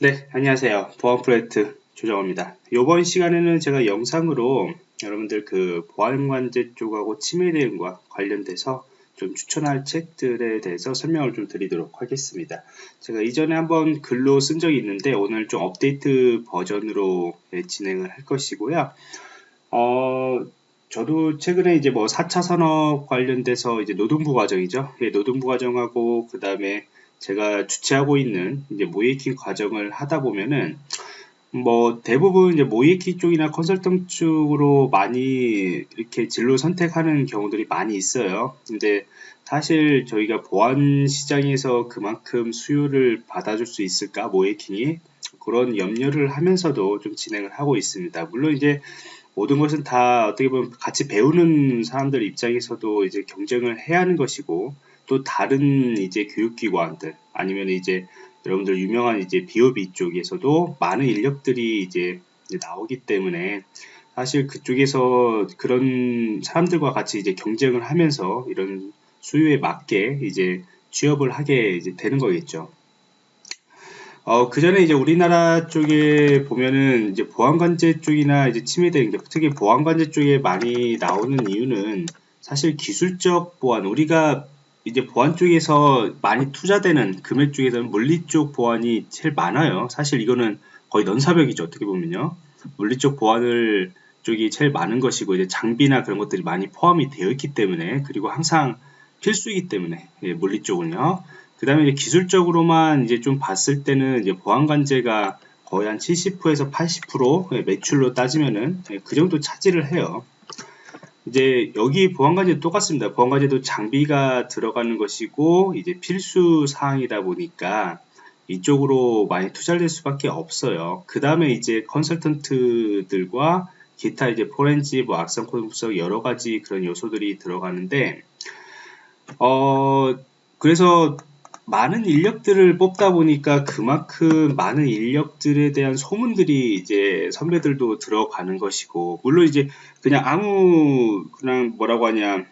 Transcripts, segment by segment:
네, 안녕하세요. 보안 프로젝트 조정호입니다. 이번 시간에는 제가 영상으로 여러분들 그 보안관제 쪽하고 치매 대응과 관련돼서 좀 추천할 책들에 대해서 설명을 좀 드리도록 하겠습니다. 제가 이전에 한번 글로 쓴 적이 있는데 오늘 좀 업데이트 버전으로 예, 진행을 할 것이고요. 어, 저도 최근에 이제 뭐 4차 산업 관련돼서 이제 노동부 과정이죠. 예, 노동부 과정하고 그 다음에 제가 주최하고 있는 이제 모이킹 과정을 하다 보면은 뭐 대부분 이제 모이키 쪽이나 컨설팅 쪽으로 많이 이렇게 진로 선택하는 경우들이 많이 있어요. 근데 사실 저희가 보안 시장에서 그만큼 수요를 받아줄 수 있을까 모이킹이 그런 염려를 하면서도 좀 진행을 하고 있습니다. 물론 이제 모든 것은 다 어떻게 보면 같이 배우는 사람들 입장에서도 이제 경쟁을 해야 하는 것이고 또 다른 이제 교육기관들 아니면 이제 여러분들 유명한 이제 비오비 쪽에서도 많은 인력들이 이제 나오기 때문에 사실 그쪽에서 그런 사람들과 같이 이제 경쟁을 하면서 이런 수요에 맞게 이제 취업을 하게 이제 되는 거겠죠. 어, 그 전에 이제 우리나라 쪽에 보면은 이제 보안관제 쪽이나 이제 침해대, 특히 보안관제 쪽에 많이 나오는 이유는 사실 기술적 보안, 우리가 이제 보안 쪽에서 많이 투자되는 금액 중에서는 물리 쪽 보안이 제일 많아요. 사실 이거는 거의 넌사벽이죠. 어떻게 보면요. 물리 쪽 보안을 쪽이 제일 많은 것이고 이제 장비나 그런 것들이 많이 포함이 되어 있기 때문에 그리고 항상 필수이기 때문에 예, 물리 쪽은요. 그 다음에 기술적으로만 이제 좀 봤을 때는 이제 보안 관제가 거의 한 70%에서 80% 예, 매출로 따지면은 예, 그 정도 차지를 해요. 이제 여기 보안관제 똑같습니다. 보안관제도 장비가 들어가는 것이고 이제 필수 사항이다 보니까 이쪽으로 많이 투자를 할 수밖에 없어요. 그 다음에 이제 컨설턴트들과 기타 이제 포렌지, 뭐 악성 코드 분석 여러 가지 그런 요소들이 들어가는데 어 그래서 많은 인력들을 뽑다 보니까 그만큼 많은 인력들에 대한 소문들이 이제 선배들도 들어가는 것이고 물론 이제 그냥 아무 그냥 뭐라고 하냐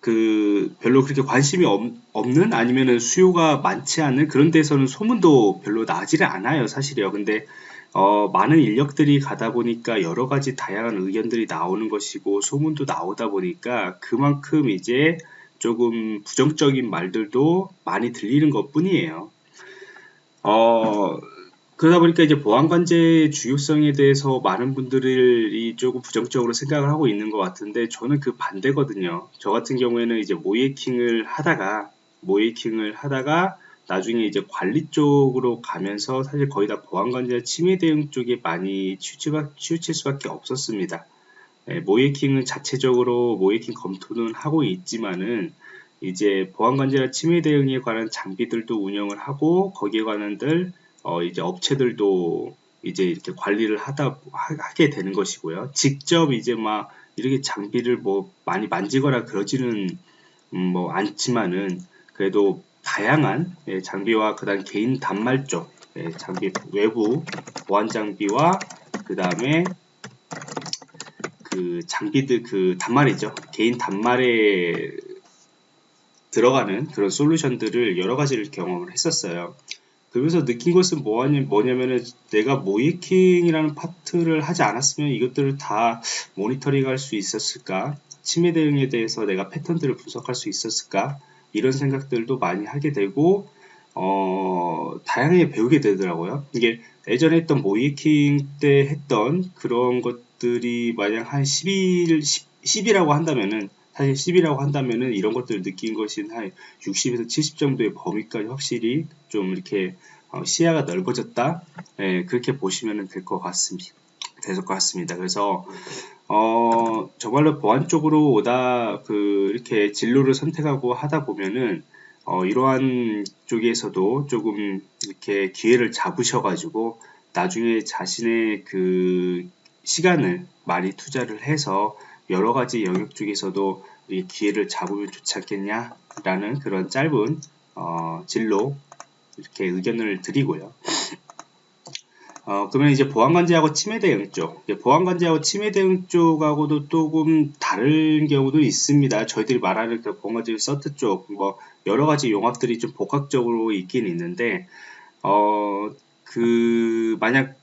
그 별로 그렇게 관심이 없, 는 아니면은 수요가 많지 않은 그런 데서는 소문도 별로 나지를 않아요 사실이요. 근데 어, 많은 인력들이 가다 보니까 여러 가지 다양한 의견들이 나오는 것이고 소문도 나오다 보니까 그만큼 이제 조금 부정적인 말들도 많이 들리는 것 뿐이에요. 어, 그러다 보니까 이제 보안관제의 중요성에 대해서 많은 분들이 조금 부정적으로 생각을 하고 있는 것 같은데 저는 그 반대거든요. 저 같은 경우에는 이제 모이킹을 하다가 모이킹을 하다가 나중에 이제 관리 쪽으로 가면서 사실 거의 다 보안관제 침해 대응 쪽에 많이 치우칠 수밖에 없었습니다. 예, 모이킹은 자체적으로 모이킹 검토는 하고 있지만은 이제 보안관제나 침해 대응에 관한 장비들도 운영을 하고 거기에 관한들 어 이제 업체들도 이제 이렇게 관리를 하다 하게 되는 것이고요. 직접 이제 막 이렇게 장비를 뭐 많이 만지거나 그러지는 음뭐 않지만은 그래도 다양한 예, 장비와 그다음 개인 단말 쪽 예, 장비 외부 보안 장비와 그 다음에 그 장비들 그 단말이죠. 개인 단말에 들어가는 그런 솔루션들을 여러 가지를 경험을 했었어요. 그러면서 느낀 것은 뭐냐, 뭐냐면은 내가 모이킹이라는 파트를 하지 않았으면 이것들을 다 모니터링 할 수 있었을까? 침해 대응에 대해서 내가 패턴들을 분석할 수 있었을까? 이런 생각들도 많이 하게 되고 어, 다양하게 배우게 되더라고요. 이게 예전에 했던 모이킹 때 했던 그런 것 들이 만약 한 10일, 10, 10 이라고 한다면은 사실 10이라고 한다면은 이런 것들을 느낀 것이 한 60에서 70 정도의 범위까지 확실히 좀 이렇게 어, 시야가 넓어졌다. 예, 그렇게 보시면 될 것 같습니다. 될 것 같습니다. 그래서 어, 정말로 보안 쪽으로 오다 그 이렇게 진로를 선택하고 하다 보면은 어, 이러한 쪽에서도 조금 이렇게 기회를 잡으셔가지고 나중에 자신의 그 시간을 많이 투자를 해서 여러 가지 영역 중에서도 이 기회를 잡으면 좋지 않겠냐라는 그런 짧은 어, 진로 이렇게 의견을 드리고요. 어, 그러면 이제 보안관제하고 치매 대응 쪽, 보안관제하고 치매 대응 쪽하고도 조금 다른 경우도 있습니다. 저희들이 말하는 그 보안관제 서트 쪽, 뭐 여러 가지 용합들이 좀 복합적으로 있긴 있는데, 어, 그 만약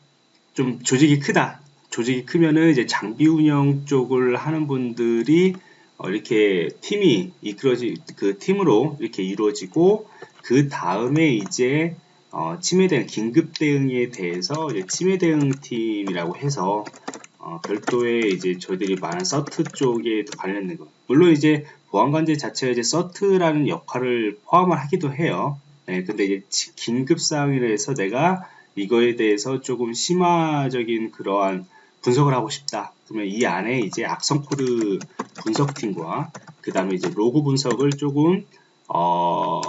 좀 조직이 크다. 조직이 크면은 이제 장비 운영 쪽을 하는 분들이 어, 이렇게 팀이 이끌어지 그 팀으로 이렇게 이루어지고 그 다음에 이제 어, 치매 대응 긴급 대응에 대해서 이제 치매 대응 팀이라고 해서 어, 별도의 이제 저희들이 많은 서트 쪽에 관련된 거. 물론 이제 보안관제 자체가 이제 서트라는 역할을 포함을 하기도 해요. 네, 근데 이제 긴급 상황이라서 내가 이거에 대해서 조금 심화적인 그러한 분석을 하고 싶다. 그러면 이 안에 이제 악성 코드 분석팀과 그 다음에 이제 로그 분석을 조금 어,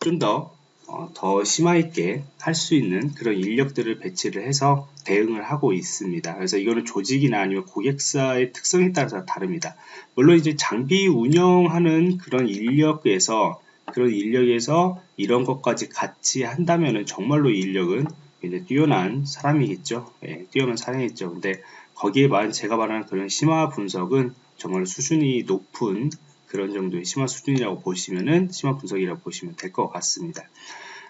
좀더 어, 더 심화 있게 할 수 있는 그런 인력들을 배치를 해서 대응을 하고 있습니다. 그래서 이거는 조직이나 아니면 고객사의 특성에 따라서 다릅니다. 물론 이제 장비 운영하는 그런 인력에서 그런 인력에서 이런 것까지 같이 한다면은 정말로 인력은 굉장히 뛰어난 사람이겠죠. 예, 뛰어난 사람이겠죠. 근데 거기에 만 제가 말하는 그런 심화 분석은 정말 수준이 높은 그런 정도의 심화 수준이라고 보시면은 심화 분석이라고 보시면 될 것 같습니다.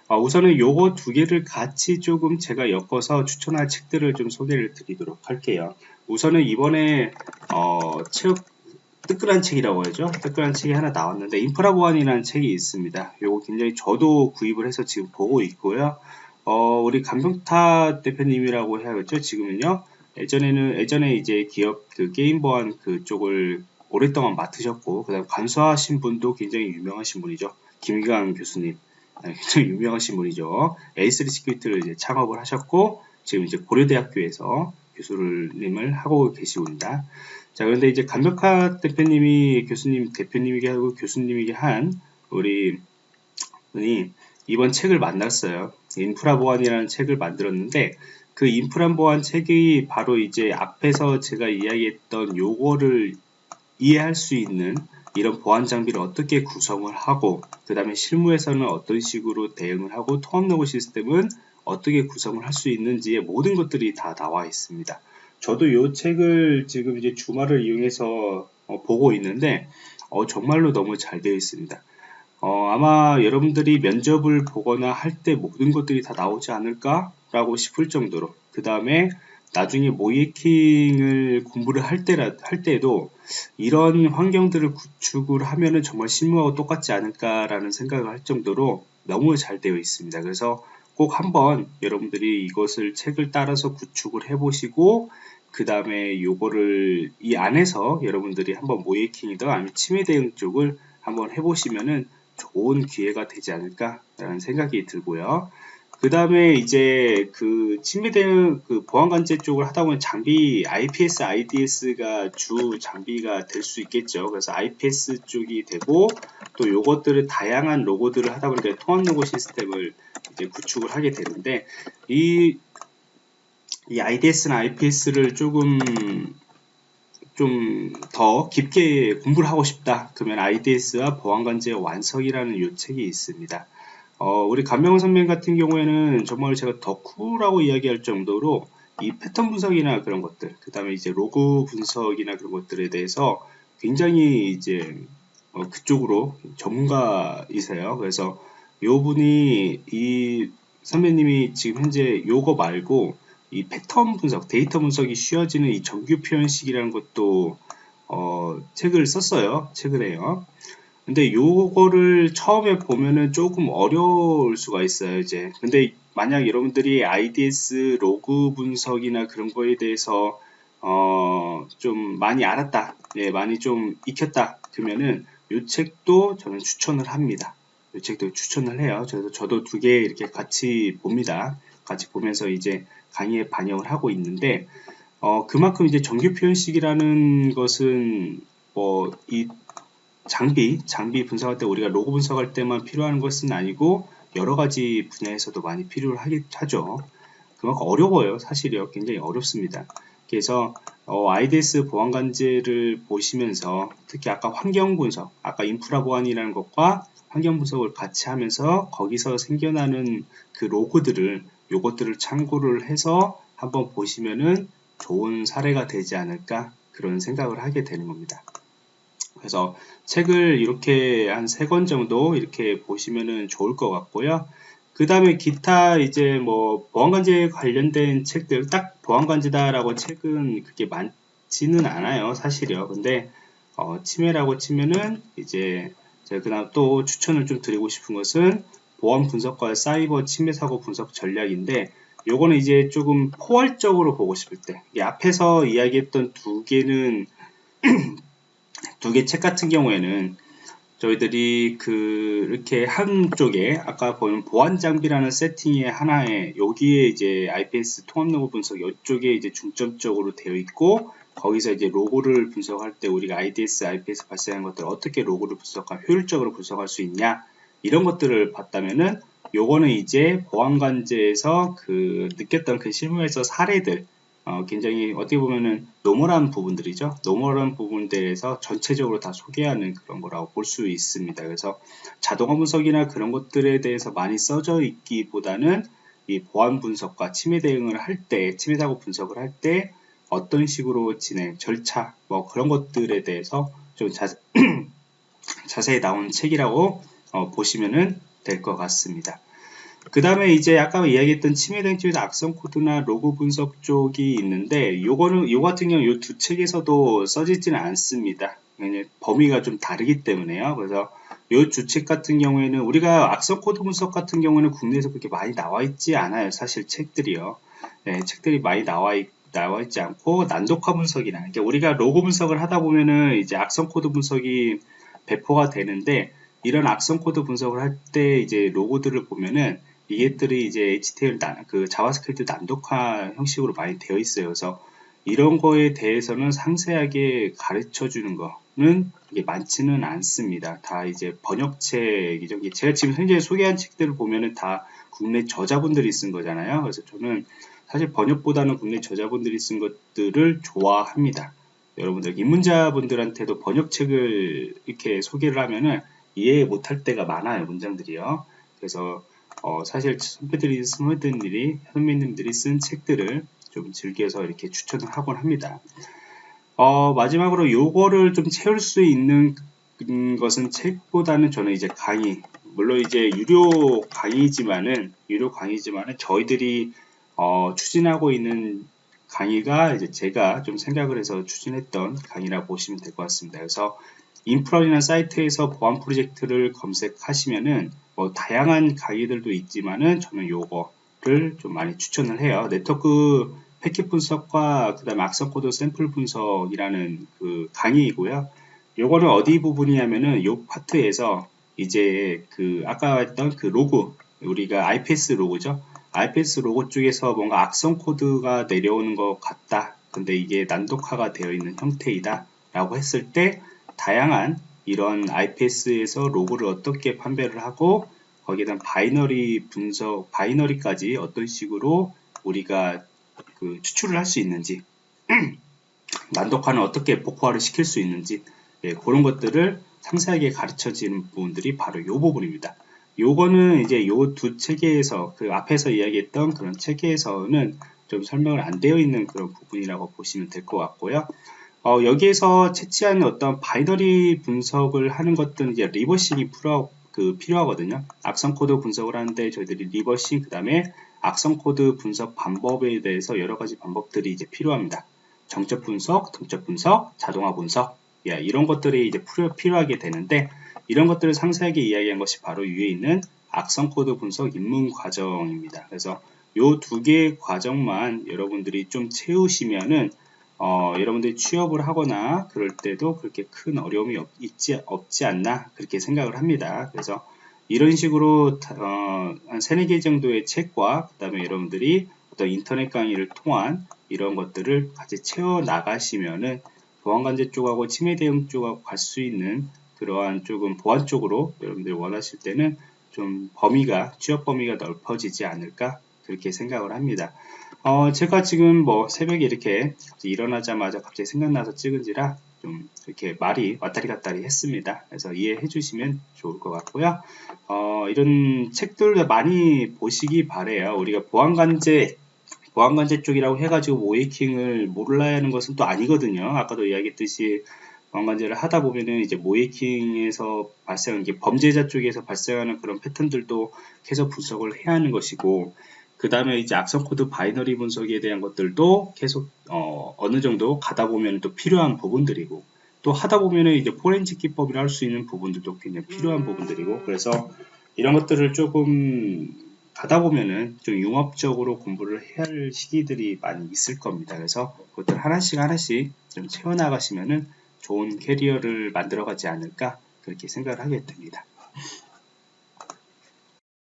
어, 우선은 요거 두 개를 같이 조금 제가 엮어서 추천할 책들을 좀 소개를 드리도록 할게요. 우선은 이번에 어, 책 뜨끈한 책이라고 하죠. 뜨끈한 책이 하나 나왔는데 인프라 보안이라는 책이 있습니다. 요거 굉장히 저도 구입을 해서 지금 보고 있고요. 어, 우리 강병탁 대표님이라고 해야겠죠. 지금은요. 예전에는 예전에 이제 기업 그 게임 보안 그쪽을 오랫동안 맡으셨고 그다음 감수하신 분도 굉장히 유명하신 분이죠. 김휘강 교수님. 네, 굉장히 유명하신 분이죠. A3 시큐리티를 이제 창업을 하셨고 지금 이제 고려대학교에서 교수님을 하고 계시고입니다. 자, 그런데 이제 감벽하 대표님이 교수님 대표님이게 하고 교수님이게 한 우리 분이 이번 책을 만났어요. 인프라 보안이라는 책을 만들었는데 그 인프라 보안 책이 바로 이제 앞에서 제가 이야기했던 요거를 이해할 수 있는 이런 보안 장비를 어떻게 구성을 하고 그 다음에 실무에서는 어떤 식으로 대응을 하고 통합 로그 시스템은 어떻게 구성을 할 수 있는지의 모든 것들이 다 나와 있습니다. 저도 이 책을 지금 이제 주말을 이용해서 어, 보고 있는데 어, 정말로 너무 잘 되어 있습니다. 어, 아마 여러분들이 면접을 보거나 할 때 모든 것들이 다 나오지 않을까 라고 싶을 정도로 그 다음에 나중에 모이킹을 공부를 할 때라 할 때도 이런 환경들을 구축을 하면은 정말 실무하고 똑같지 않을까라는 생각을 할 정도로 너무 잘 되어 있습니다. 그래서 꼭 한번 여러분들이 이것을 책을 따라서 구축을 해보시고 그 다음에 요거를 이 안에서 여러분들이 한번 모이킹이든 아니면 치매 대응 쪽을 한번 해보시면은 좋은 기회가 되지 않을까라는 생각이 들고요. 그 다음에 이제 그 침해되는 그 보안관제 쪽을 하다 보면 장비 IPS, IDS가 주 장비가 될 수 있겠죠. 그래서 IPS 쪽이 되고 또 요것들을 다양한 로고들을 하다 보니까 통합 로고 시스템을 이제 구축을 하게 되는데 이, 이 IDS나 IPS를 조금 좀 더 깊게 공부를 하고 싶다. 그러면 IDS와 보안관제의 완성이라는 요 책이 있습니다. 어, 우리 감명훈 선배님 같은 경우에는 정말 제가 덕후라고 이야기할 정도로 이 패턴 분석이나 그런 것들, 그 다음에 이제 로그 분석이나 그런 것들에 대해서 굉장히 이제 어, 그쪽으로 전문가이세요. 그래서 요 분이 이 선배님이 지금 현재 요거 말고 이 패턴 분석, 데이터 분석이 쉬워지는 이 정규 표현식이라는 것도 어, 책을 썼어요. 최근에요. 근데 요거를 처음에 보면은 조금 어려울 수가 있어요 이제 근데 만약 여러분들이 IDS 로그 분석이나 그런 거에 대해서 어 좀 많이 알았다 예 많이 좀 익혔다 그러면은 요 책도 저는 추천을 합니다 요 책도 추천을 해요 그래서 저도 두 개 이렇게 같이 봅니다 같이 보면서 이제 강의에 반영을 하고 있는데 어 그만큼 이제 정규 표현식이라는 것은 뭐 이 장비, 장비 분석할 때 우리가 로고 분석할 때만 필요한 것은 아니고 여러 가지 분야에서도 많이 필요를 하죠. 그만큼 어려워요. 사실이요. 굉장히 어렵습니다. 그래서 어, IDS 보안관제를 보시면서 특히 아까 환경 분석, 아까 인프라 보안이라는 것과 환경 분석을 같이 하면서 거기서 생겨나는 그 로고들을 요것들을 참고를 해서 한번 보시면은 좋은 사례가 되지 않을까 그런 생각을 하게 되는 겁니다. 그래서 책을 이렇게 한 세 권 정도 이렇게 보시면은 좋을 것 같고요. 그 다음에 기타 이제 뭐 보안관제 관련된 책들 딱 보안관제다라고 책은 그렇게 많지는 않아요 사실이요 근데 어, 침해라고 치면은 이제 제가 그다음 또 추천을 좀 드리고 싶은 것은 보안 분석과 사이버 침해 사고 분석 전략인데 요거는 이제 조금 포괄적으로 보고 싶을 때 앞에서 이야기했던 두 개는 두 개 책 같은 경우에는 저희들이 그 이렇게 한쪽에 아까 보는 보안 장비라는 세팅의 하나에 여기에 이제 IPS 통합 로그 분석 이쪽에 이제 중점적으로 되어 있고 거기서 이제 로그를 분석할 때 우리가 IDS, IPS 발생한 것들을 어떻게 로그를 분석하면 효율적으로 분석할 수 있냐 이런 것들을 봤다면은 요거는 이제 보안관제에서 그 느꼈던 그 실무에서 사례들 어, 굉장히 어떻게 보면은 normal한 부분들이죠. normal한 부분들에서 전체적으로 다 소개하는 그런 거라고 볼 수 있습니다. 그래서 자동화 분석이나 그런 것들에 대해서 많이 써져 있기보다는 이 보안 분석과 침해 대응을 할 때, 침해 사고 분석을 할 때 어떤 식으로 진행, 절차, 뭐 그런 것들에 대해서 좀 자, 자세히 나온 책이라고 어, 보시면은 될것 같습니다. 그 다음에 이제 아까 이야기했던 침해 대응 쪽에서 악성 코드나 로그 분석 쪽이 있는데 요거는 요 같은 경우 요 두 책에서도 써지지는 않습니다. 범위가 좀 다르기 때문에요. 그래서 요 두 책 같은 경우에는 우리가 악성 코드 분석 같은 경우는 국내에서 그렇게 많이 나와 있지 않아요. 사실 책들이요. 네, 책들이 많이 나와 있 나와 있지 않고 난독화 분석이나 그러니까 우리가 로그 분석을 하다 보면은 이제 악성 코드 분석이 배포가 되는데 이런 악성 코드 분석을 할 때 이제 로그들을 보면은 이것들이 이제 HTML 그 자바스크립트 난독화 형식으로 많이 되어 있어요. 그래서 이런 거에 대해서는 상세하게 가르쳐 주는 거는 이게 많지는 않습니다. 다 이제 번역책이죠. 제가 지금 현재 소개한 책들을 보면은 다 국내 저자분들이 쓴 거잖아요. 그래서 저는 사실 번역보다는 국내 저자분들이 쓴 것들을 좋아합니다. 여러분들 입문자분들한테도 번역책을 이렇게 소개를 하면은 이해 못할 때가 많아요 문장들이요. 그래서 어, 사실 선배들이 선배들이 선배님들이 쓴 책들을 좀 즐겨서 이렇게 추천을 하곤 합니다. 어, 마지막으로 요거를 좀 채울 수 있는 것은 책보다는 저는 이제 강의 물론 이제 유료 강의지만은 유료 강의지만은 저희들이 어, 추진하고 있는 강의가 이제 제가 좀 생각을 해서 추진했던 강의라 보시면 될 것 같습니다. 그래서 인프라이나 사이트에서 보안 프로젝트를 검색하시면은 뭐 다양한 강의들도 있지만은 저는 요거를 좀 많이 추천을 해요. 네트워크 패킷 분석과 그 다음에 악성 코드 샘플 분석이라는 그 강의이고요. 요거는 어디 부분이냐면은 요 파트에서 이제 그 아까 했던 그 로그 우리가 IPS 로그죠. IPS 로그 쪽에서 뭔가 악성 코드가 내려오는 것 같다. 근데 이게 난독화가 되어 있는 형태이다. 라고 했을 때 다양한 이런 IPS에서 로그를 어떻게 판별을 하고 거기에 대한 binary 분석, binary까지 어떤 식으로 우리가 그 추출을 할 수 있는지 난독화는 어떻게 복호화를 시킬 수 있는지 예, 그런 것들을 상세하게 가르쳐지는 부분들이 바로 이 부분입니다. 요거는 이제 요 두 책에서 그 앞에서 이야기했던 그런 책에서는 좀 설명을 안 되어 있는 그런 부분이라고 보시면 될 것 같고요. 어, 여기에서 채취하는 어떤 binary 분석을 하는 것들은 이제 reversing이 필요, 그 필요하거든요. 악성 코드 분석을 하는데 저희들이 reversing 그 다음에 악성 코드 분석 방법에 대해서 여러 가지 방법들이 이제 필요합니다. 정적 분석, 동적 분석, 자동화 분석, 예, 이런 것들이 이제 필요, 하게 되는데 이런 것들을 상세하게 이야기한 것이 바로 위에 있는 악성 코드 분석 입문 과정입니다. 그래서 이두 개의 과정만 여러분들이 좀 채우시면은 어, 여러분들이 취업을 하거나 그럴 때도 그렇게 큰 어려움이 없, 있지, 없지 않나 그렇게 생각을 합니다. 그래서 이런 식으로 어, 한 3, 4개 정도의 책과 그 다음에 여러분들이 어떤 인터넷 강의를 통한 이런 것들을 같이 채워 나가시면은 보안관제 쪽하고 침해 대응 쪽하고 갈 수 있는 그러한 조금 보안 쪽으로 여러분들이 원하실 때는 좀 범위가 취업 범위가 넓어지지 않을까 그렇게 생각을 합니다. 어, 제가 지금 뭐 새벽에 이렇게 일어나자마자 갑자기 생각나서 찍은지라 좀 이렇게 말이 왔다리 갔다리 했습니다. 그래서 이해해 주시면 좋을 것 같고요. 어, 이런 책들 많이 보시기 바래요. 우리가 보안관제 보안관제 쪽이라고 해가지고 모의해킹을 몰라야 하는 것은 또 아니거든요. 아까도 이야기했듯이 보안관제를 하다 보면은 이제 모의해킹에서 발생하는 게 범죄자 쪽에서 발생하는 그런 패턴들도 계속 분석을 해야 하는 것이고 그 다음에 이제 악성 코드 binary 분석에 대한 것들도 계속 어, 어느 정도 가다 보면 또 필요한 부분들이고 또 하다 보면은 이제 포렌식 기법이라 할 수 있는 부분들도 굉장히 필요한 부분들이고 그래서 이런 것들을 조금 가다 보면은 좀 융합적으로 공부를 해야 할 시기들이 많이 있을 겁니다. 그래서 그것들 하나씩 하나씩 좀 채워나가시면은 좋은 캐리어를 만들어가지 않을까 그렇게 생각을 하게 됩니다.